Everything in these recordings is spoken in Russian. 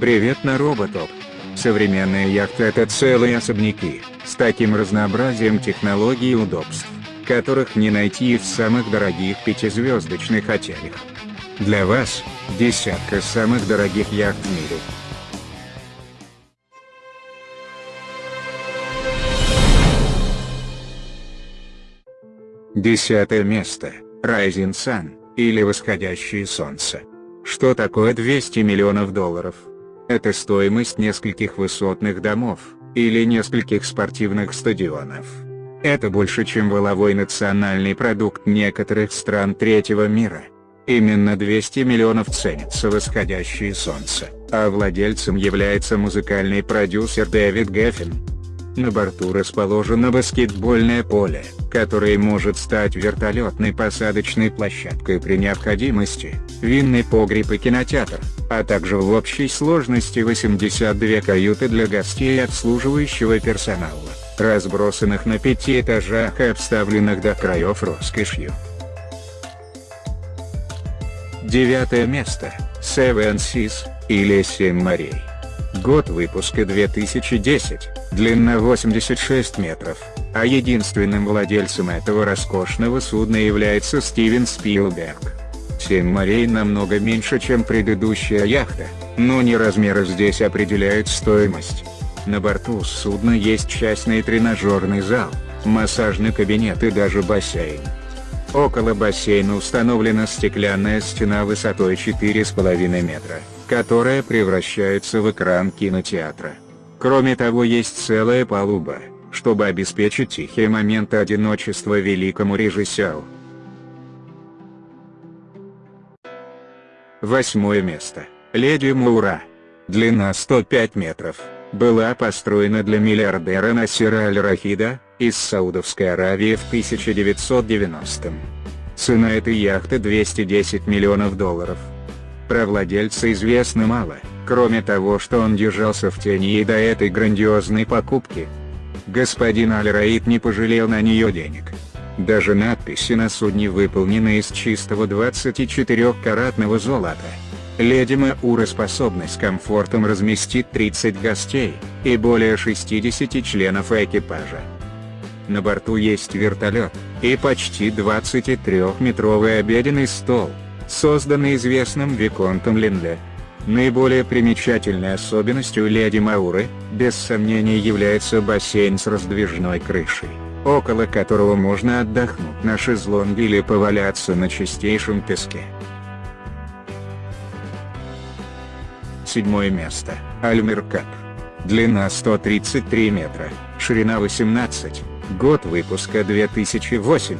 Привет на Роботоп. Современные яхты это целые особняки, с таким разнообразием технологий и удобств, которых не найти и в самых дорогих пятизвездочных отелях. Для вас, десятка самых дорогих яхт в мире. Десятое место. Rising Sun, или Восходящее Солнце. Что такое 200 миллионов долларов? Это стоимость нескольких высотных домов, или нескольких спортивных стадионов. Это больше чем воловой национальный продукт некоторых стран третьего мира. Именно 200 миллионов ценится восходящее солнце, а владельцем является музыкальный продюсер Дэвид Геффин. На борту расположено баскетбольное поле, которое может стать вертолетной посадочной площадкой при необходимости, винный погреб и кинотеатр, а также в общей сложности 82 каюты для гостей и обслуживающего персонала, разбросанных на пяти этажах и обставленных до краев роскошью. Девятое место, Seven Seas, или Семь морей. Год выпуска 2010, длина 86 метров, а единственным владельцем этого роскошного судна является Стивен Спилберг. Семь морей намного меньше чем предыдущая яхта, но не размеры здесь определяют стоимость. На борту судна есть частный тренажерный зал, массажный кабинет и даже бассейн. Около бассейна установлена стеклянная стена высотой 4,5 метра которая превращается в экран кинотеатра. Кроме того есть целая палуба, чтобы обеспечить тихие моменты одиночества великому режиссеру. Восьмое место. Леди Мура. Длина 105 метров. Была построена для миллиардера Насира Аль-Рахида, из Саудовской Аравии в 1990 -м. Цена этой яхты 210 миллионов долларов. Про владельца известно мало, кроме того что он держался в тени и до этой грандиозной покупки. Господин Аль-Раид не пожалел на нее денег. Даже надписи на судне выполнены из чистого 24-каратного золота. Леди Маура способна с комфортом разместить 30 гостей, и более 60 членов экипажа. На борту есть вертолет, и почти 23-метровый обеденный стол, созданный известным Виконтом Линде. Наиболее примечательной особенностью Леди Мауры, без сомнения является бассейн с раздвижной крышей, около которого можно отдохнуть на шезлонге или поваляться на чистейшем песке. Седьмое место. Альмеркап. Длина 133 метра, ширина 18, год выпуска 2008.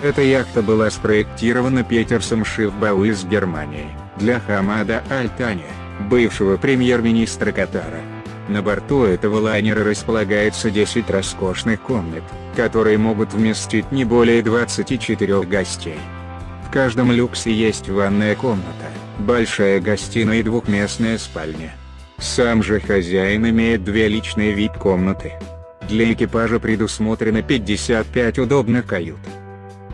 Эта яхта была спроектирована Петерсом Шифбау из Германии, для Хамада Аль-Тани, бывшего премьер-министра Катара. На борту этого лайнера располагается 10 роскошных комнат, которые могут вместить не более 24 гостей. В каждом люксе есть ванная комната, большая гостиная и двухместная спальня. Сам же хозяин имеет две личные вип-комнаты. Для экипажа предусмотрено 55 удобных кают.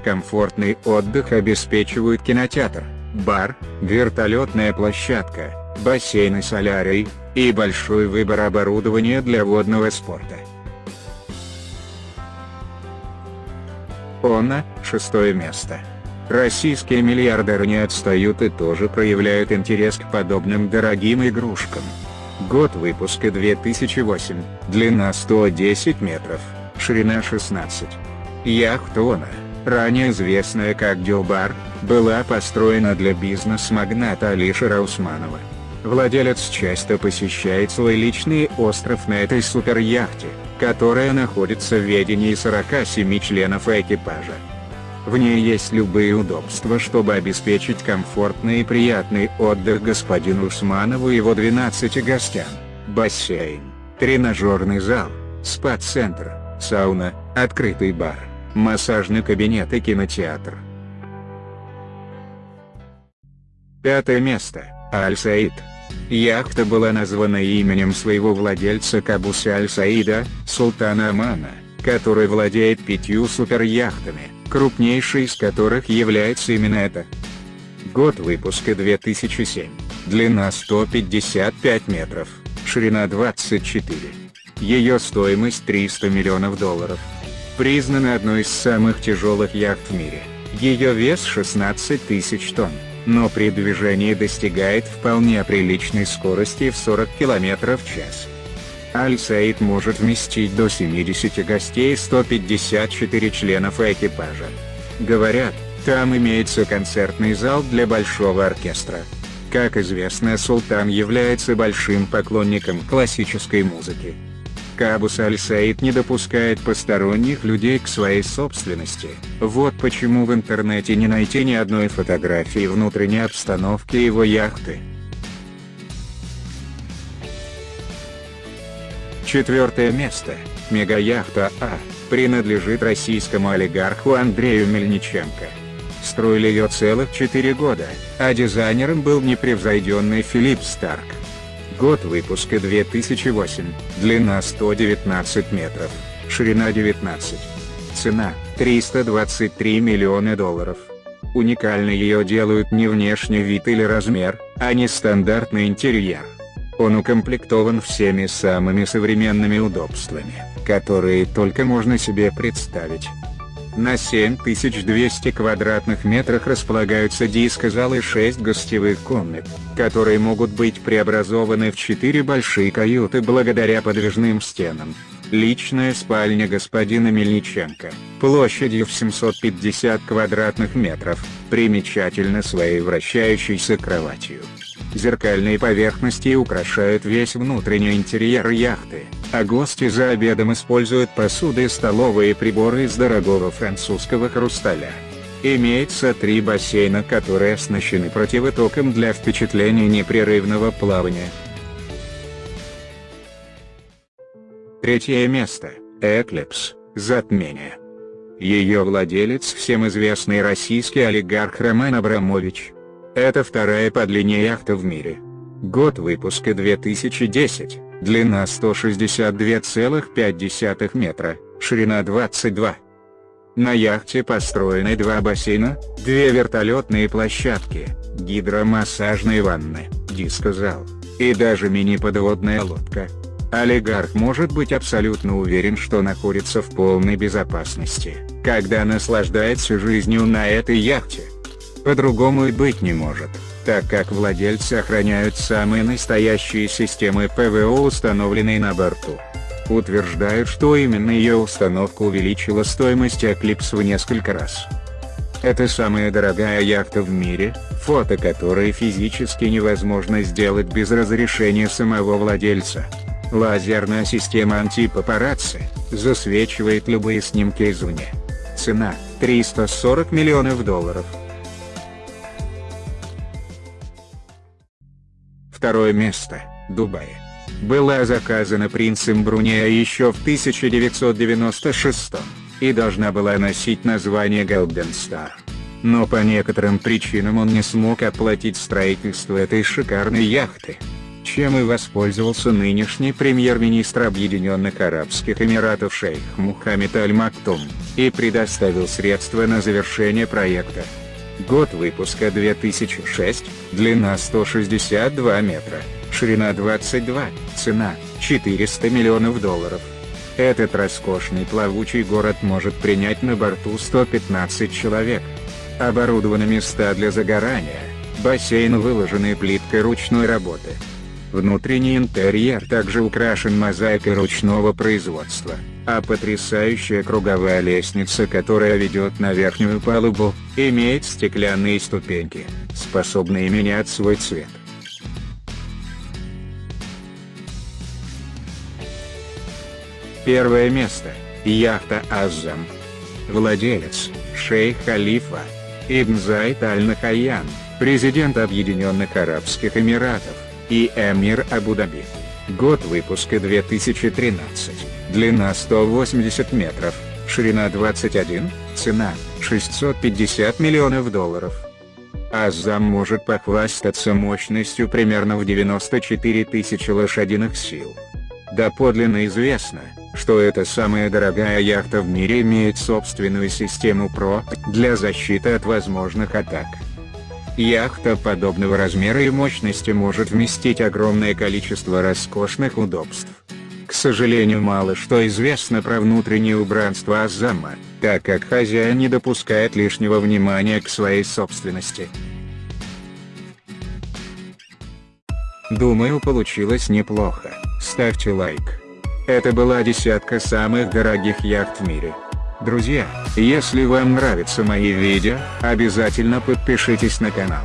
Комфортный отдых обеспечивают кинотеатр, бар, вертолетная площадка, бассейн и солярий, и большой выбор оборудования для водного спорта. ОНА – шестое место. Российские миллиардеры не отстают и тоже проявляют интерес к подобным дорогим игрушкам. Год выпуска 2008, длина 110 метров, ширина 16. Яхта ОНА ранее известная как Дюбар, была построена для бизнес-магната Алишера Усманова. Владелец часто посещает свой личный остров на этой суперяхте, которая находится в ведении 47 членов экипажа. В ней есть любые удобства чтобы обеспечить комфортный и приятный отдых господину Усманову и его 12 гостям. Бассейн, тренажерный зал, спа-центр, сауна, открытый бар массажный кабинет и кинотеатр. Пятое место. Аль-Саид. Яхта была названа именем своего владельца Кабуса Аль-Саида, султана Омана, который владеет пятью суперяхтами, крупнейшей из которых является именно эта. Год выпуска 2007. длина 155 метров, ширина 24. Ее стоимость 300 миллионов долларов. Признана одной из самых тяжелых яхт в мире. Ее вес 16 тысяч тонн, но при движении достигает вполне приличной скорости в 40 км в час. Аль-Саид может вместить до 70 гостей и 154 членов экипажа. Говорят, там имеется концертный зал для большого оркестра. Как известно Султан является большим поклонником классической музыки. Кабус Аль-Саид не допускает посторонних людей к своей собственности, вот почему в интернете не найти ни одной фотографии внутренней обстановки его яхты. Четвертое место, мегаяхта А, принадлежит российскому олигарху Андрею Мельниченко. Строили ее целых 4 года, а дизайнером был непревзойденный Филипп Старк. Год выпуска 2008, длина 119 метров, ширина 19. Цена – 323 миллиона долларов. Уникальной ее делают не внешний вид или размер, а не стандартный интерьер. Он укомплектован всеми самыми современными удобствами, которые только можно себе представить. На 7200 квадратных метрах располагаются дискозалы и 6 гостевых комнат, которые могут быть преобразованы в 4 большие каюты благодаря подвижным стенам. Личная спальня господина Мельниченко, площадью в 750 квадратных метров, примечательна своей вращающейся кроватью. Зеркальные поверхности украшают весь внутренний интерьер яхты, а гости за обедом используют посуды и столовые приборы из дорогого французского хрусталя. Имеется три бассейна, которые оснащены противотоком для впечатления непрерывного плавания. Третье место – Эклипс, затмение. Ее владелец всем известный российский олигарх Роман Абрамович. Это вторая по длине яхта в мире. Год выпуска 2010, длина 162,5 метра, ширина 22. На яхте построены два бассейна, две вертолетные площадки, гидромассажные ванны, дискозал, и даже мини-подводная лодка. Олигарх может быть абсолютно уверен, что находится в полной безопасности, когда наслаждается жизнью на этой яхте. По-другому и быть не может, так как владельцы охраняют самые настоящие системы ПВО установленные на борту. Утверждают, что именно ее установка увеличила стоимость Eclipse в несколько раз. Это самая дорогая яхта в мире, фото которой физически невозможно сделать без разрешения самого владельца. Лазерная система антипапарацци засвечивает любые снимки извне. Цена – 340 миллионов долларов. Второе место – Дубай. Была заказана принцем Брунея еще в 1996 и должна была носить название Golden Star. Но по некоторым причинам он не смог оплатить строительство этой шикарной яхты. Чем и воспользовался нынешний премьер-министр Объединенных Арабских Эмиратов шейх Мухаммед Аль-Мактум, и предоставил средства на завершение проекта. Год выпуска 2006, длина 162 метра, ширина 22, цена 400 миллионов долларов. Этот роскошный плавучий город может принять на борту 115 человек. Оборудованы места для загорания, бассейн выложенный плиткой ручной работы. Внутренний интерьер также украшен мозаикой ручного производства, а потрясающая круговая лестница, которая ведет на верхнюю палубу, имеет стеклянные ступеньки, способные менять свой цвет. Первое место – яхта Азам. Владелец – шейх Халифа. Ибн Зайд Аль-Нахаян, президент Объединенных Арабских Эмиратов и Эмир Абу-Даби. Год выпуска 2013, длина 180 метров, ширина 21, цена 650 миллионов долларов. Азам может похвастаться мощностью примерно в 94 тысячи лошадиных сил. Доподлинно известно, что эта самая дорогая яхта в мире имеет собственную систему ПРО для защиты от возможных атак. Яхта подобного размера и мощности может вместить огромное количество роскошных удобств. Сожалению мало что известно про внутреннее убранство Азама, так как хозяин не допускает лишнего внимания к своей собственности. Думаю получилось неплохо, ставьте лайк. Это была десятка самых дорогих яхт в мире. Друзья, если вам нравятся мои видео, обязательно подпишитесь на канал.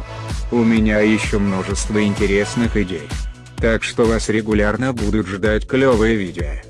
У меня еще множество интересных идей. Так что вас регулярно будут ждать клевые видео.